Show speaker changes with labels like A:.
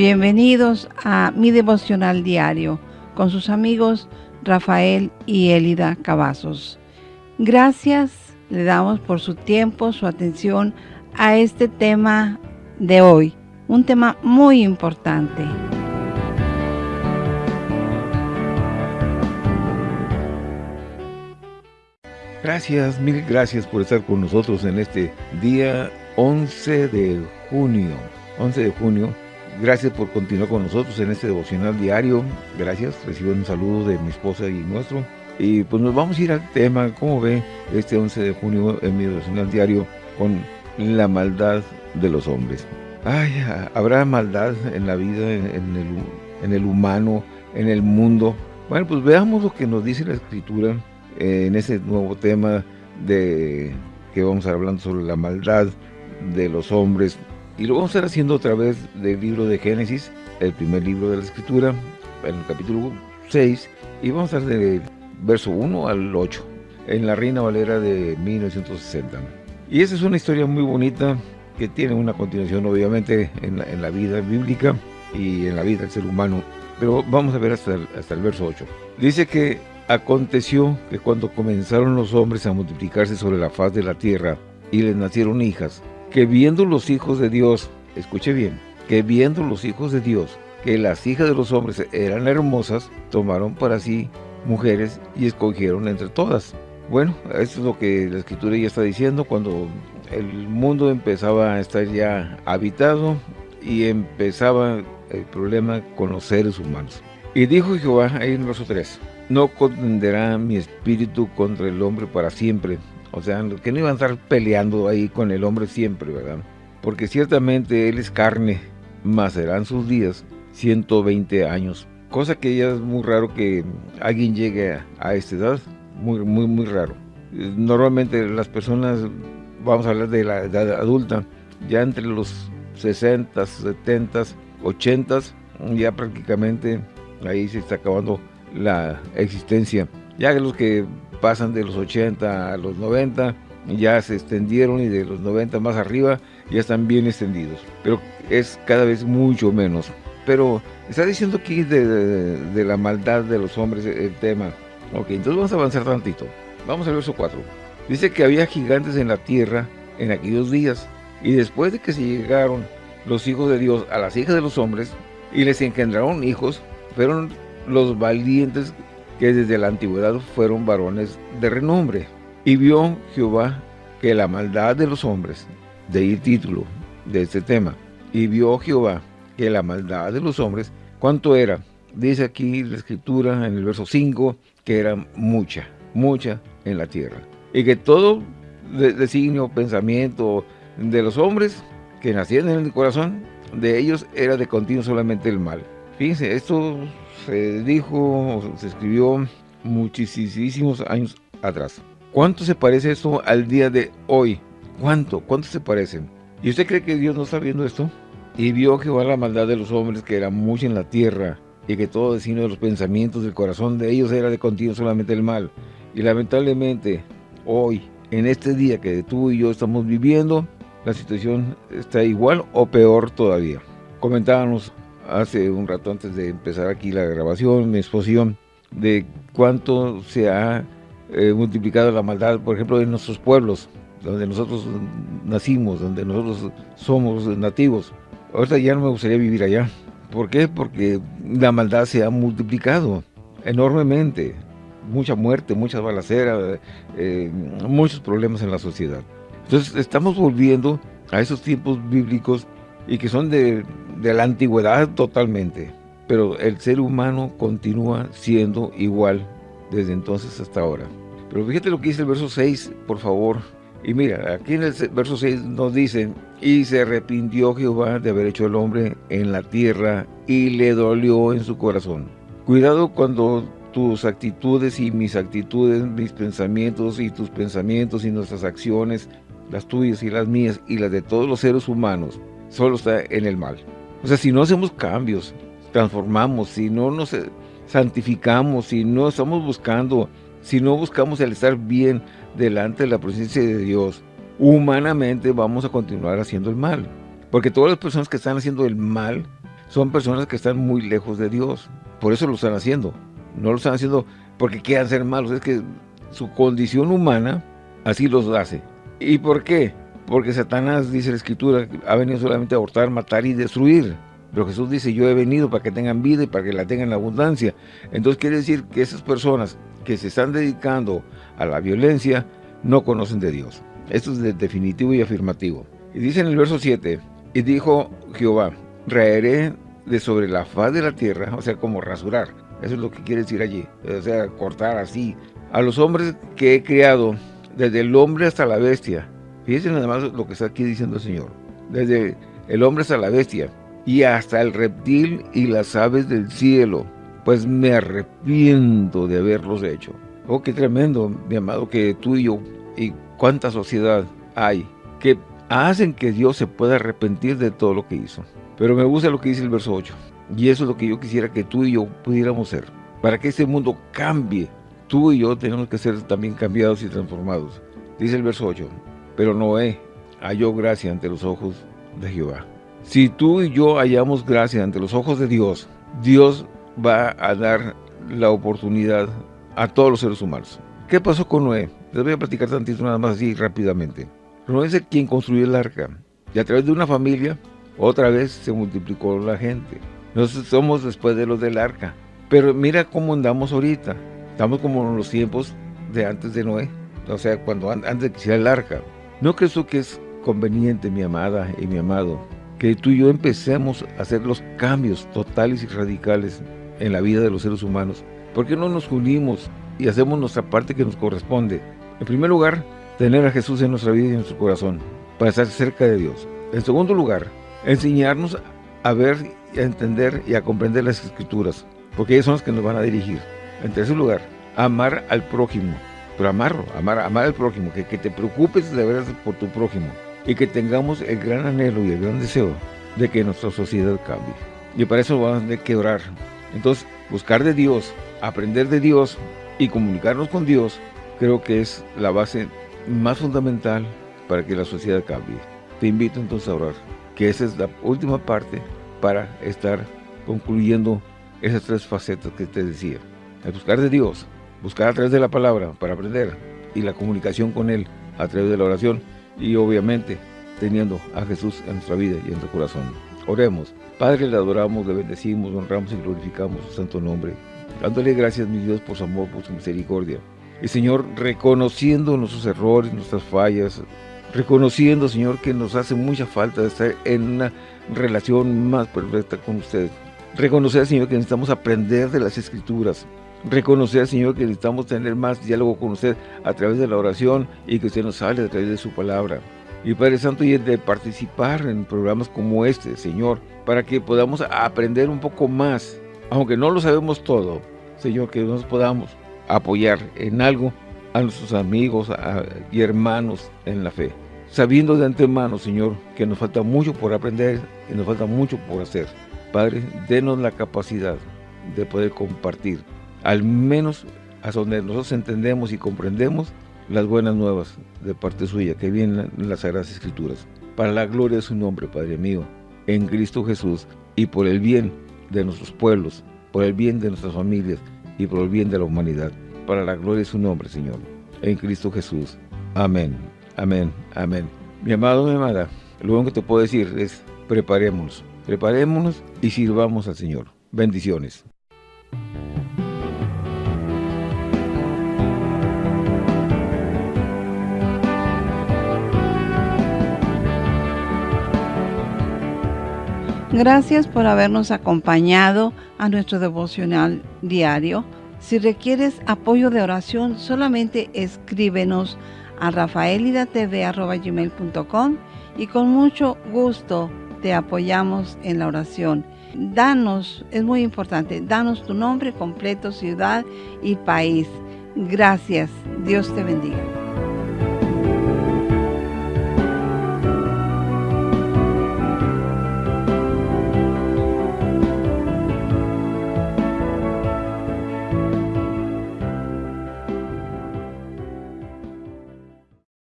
A: Bienvenidos a mi devocional diario con sus amigos Rafael y Elida Cavazos. Gracias le damos por su tiempo, su atención a este tema de hoy, un tema muy importante.
B: Gracias, mil gracias por estar con nosotros en este día 11 de junio. 11 de junio Gracias por continuar con nosotros en este devocional diario. Gracias. Recibo un saludo de mi esposa y nuestro. Y pues nos vamos a ir al tema, como ve, este 11 de junio en mi devocional diario con la maldad de los hombres. Ay, habrá maldad en la vida, en, el, en el humano, en el mundo. Bueno, pues veamos lo que nos dice la Escritura en ese nuevo tema de que vamos a hablando sobre la maldad de los hombres y lo vamos a estar haciendo otra vez del libro de Génesis, el primer libro de la Escritura, en el capítulo 6, y vamos a estar del verso 1 al 8, en la Reina Valera de 1960. Y esa es una historia muy bonita que tiene una continuación obviamente en la, vida bíblica y en la vida del ser humano. Pero vamos a ver hasta hasta el verso 8. Dice que aconteció que cuando comenzaron los hombres a multiplicarse sobre la faz de la tierra y les nacieron hijas, que viendo los hijos de Dios, escuche bien, que viendo los hijos de Dios, que las hijas de los hombres eran hermosas, tomaron para sí mujeres y escogieron entre todas. Bueno, esto es lo que la escritura ya está diciendo cuando el mundo empezaba a estar ya habitado y empezaba el problema con los seres humanos. Y dijo Jehová, ahí en verso 3, no contenderá mi espíritu contra el hombre para siempre, o sea, que no iban a estar peleando ahí con el hombre siempre, ¿verdad? Porque ciertamente él es carne, más serán sus días 120 años. Cosa que ya es muy raro que alguien llegue a, esta edad, muy, muy, muy raro. Normalmente las personas, vamos a hablar de la edad adulta, ya entre los 60, 70, 80, ya prácticamente ahí se está acabando la existencia. Ya los que pasan de los 80 a los 90, ya se extendieron y de los 90 más arriba ya están bien extendidos. Pero es cada vez mucho menos. Pero está diciendo aquí de, la maldad de los hombres el tema. Ok, entonces vamos a avanzar tantito. Vamos al verso 4. Dice que había gigantes en la tierra en aquellos días. Y después de que se llegaron los hijos de Dios a las hijas de los hombres y les engendraron hijos, fueron los valientes que desde la antigüedad fueron varones de renombre. Y vio Jehová que la maldad de los hombres, de ahí el título de este tema, y vio Jehová que la maldad de los hombres, ¿cuánto era? Dice aquí la escritura en el verso 5, que era mucha, mucha en la tierra. Y que todo designio, pensamiento de los hombres que nacían en el corazón, de ellos era de continuo solamente el mal. Fíjense, esto se dijo, se escribió muchísimos años atrás. ¿Cuánto se parece esto al día de hoy? ¿Cuánto? ¿Cuánto se parecen? ¿Y usted cree que Dios no está viendo esto? Y vio Jehová la maldad de los hombres que era mucha en la tierra y que todo destino de los pensamientos del corazón de ellos era de continuo solamente el mal. Y lamentablemente hoy, en este día que tú y yo estamos viviendo, la situación está igual o peor todavía. Comentábamos hace un rato antes de empezar aquí la grabación, mi exposición, de cuánto se ha eh, multiplicado la maldad, por ejemplo, en nuestros pueblos, donde nosotros nacimos, donde nosotros somos nativos. Ahorita ya no me gustaría vivir allá. ¿Por qué? Porque la maldad se ha multiplicado enormemente. Mucha muerte, muchas balaceras, eh, muchos problemas en la sociedad. Entonces estamos volviendo a esos tiempos bíblicos y que son de de la antigüedad totalmente, pero el ser humano continúa siendo igual desde entonces hasta ahora. Pero fíjate lo que dice el verso 6, por favor. Y mira, aquí en el verso 6 nos dice, y se arrepintió Jehová de haber hecho el hombre en la tierra y le dolió en su corazón. Cuidado cuando tus actitudes y mis actitudes, mis pensamientos y tus pensamientos y nuestras acciones, las tuyas y las mías y las de todos los seres humanos, solo está en el mal. O sea, si no hacemos cambios, transformamos, si no nos santificamos, si no estamos buscando, si no buscamos el estar bien delante de la presencia de Dios, humanamente vamos a continuar haciendo el mal. Porque todas las personas que están haciendo el mal son personas que están muy lejos de Dios. Por eso lo están haciendo. No lo están haciendo porque quieran ser malos. Es que su condición humana así los hace. ¿Y por qué? Porque Satanás, dice la Escritura, ha venido solamente a abortar, matar y destruir. Pero Jesús dice, yo he venido para que tengan vida y para que la tengan en abundancia. Entonces quiere decir que esas personas que se están dedicando a la violencia no conocen de Dios. Esto es definitivo y afirmativo. Y dice en el verso 7, y dijo Jehová, raeré de sobre la faz de la tierra, o sea, como rasurar. Eso es lo que quiere decir allí, o sea, cortar así. A los hombres que he creado, desde el hombre hasta la bestia. Fíjense nada más lo que está aquí diciendo el Señor. Desde el hombre hasta la bestia, y hasta el reptil y las aves del cielo, pues me arrepiento de haberlos hecho. Oh, qué tremendo, mi amado, que tú y yo, y cuánta sociedad hay, que hacen que Dios se pueda arrepentir de todo lo que hizo. Pero me gusta lo que dice el verso 8. Y eso es lo que yo quisiera que tú y yo pudiéramos ser. Para que este mundo cambie, tú y yo tenemos que ser también cambiados y transformados. Dice el verso 8. Pero Noé halló gracia ante los ojos de Jehová. Si tú y yo hallamos gracia ante los ojos de Dios, Dios va a dar la oportunidad a todos los seres humanos. ¿Qué pasó con Noé? Les voy a platicar tantito nada más así rápidamente. Noé es quien construyó el arca. Y a través de una familia, otra vez se multiplicó la gente. Nosotros somos después de los del arca. Pero mira cómo andamos ahorita. Estamos como en los tiempos de antes de Noé. O sea, cuando antes de que el arca. ¿No crees que es conveniente, mi amada y mi amado, que tú y yo empecemos a hacer los cambios totales y radicales en la vida de los seres humanos? ¿Por qué no nos unimos y hacemos nuestra parte que nos corresponde? En primer lugar, tener a Jesús en nuestra vida y en nuestro corazón, para estar cerca de Dios. En segundo lugar, enseñarnos a ver, a entender y a comprender las Escrituras, porque ellas son las que nos van a dirigir. En tercer lugar, amar al prójimo, pero amar, amar al prójimo, que, que te preocupes de verdad por tu prójimo y que tengamos el gran anhelo y el gran deseo de que nuestra sociedad cambie. Y para eso vamos a tener que orar. Entonces, buscar de Dios, aprender de Dios y comunicarnos con Dios, creo que es la base más fundamental para que la sociedad cambie. Te invito entonces a orar, que esa es la última parte para estar concluyendo esas tres facetas que te decía. El buscar de Dios, buscar a través de la palabra para aprender y la comunicación con Él a través de la oración y obviamente teniendo a Jesús en nuestra vida y en nuestro corazón. Oremos. Padre, le adoramos, le bendecimos, honramos y glorificamos su santo nombre. Dándole gracias, mi Dios, por su amor, por su misericordia. Y Señor, reconociendo nuestros errores, nuestras fallas, reconociendo, Señor, que nos hace mucha falta estar en una relación más perfecta con usted. Reconocer, Señor, que necesitamos aprender de las Escrituras. Reconocer, Señor, que necesitamos tener más diálogo con usted a través de la oración y que usted nos hable a través de su palabra. Y Padre Santo, y de participar en programas como este, Señor, para que podamos aprender un poco más, aunque no lo sabemos todo, Señor, que nos podamos apoyar en algo a nuestros amigos y hermanos en la fe. Sabiendo de antemano, Señor, que nos falta mucho por aprender y nos falta mucho por hacer. Padre, denos la capacidad de poder compartir, al menos hasta donde nosotros entendemos y comprendemos las buenas nuevas de parte suya que vienen en las Sagradas Escrituras. Para la gloria de su nombre, Padre mío, en Cristo Jesús y por el bien de nuestros pueblos, por el bien de nuestras familias, y por el bien de la humanidad, para la gloria de su nombre, Señor, en Cristo Jesús. Amén, amén, amén. Mi amado, mi amada, lo único que te puedo decir es preparémonos, preparémonos y sirvamos al Señor. Bendiciones.
A: Gracias por habernos acompañado a nuestro devocional diario. Si requieres apoyo de oración, solamente escríbenos a rafaelidatv.com y con mucho gusto te apoyamos en la oración. Danos, es muy importante, danos tu nombre completo, ciudad y país. Gracias. Dios te bendiga.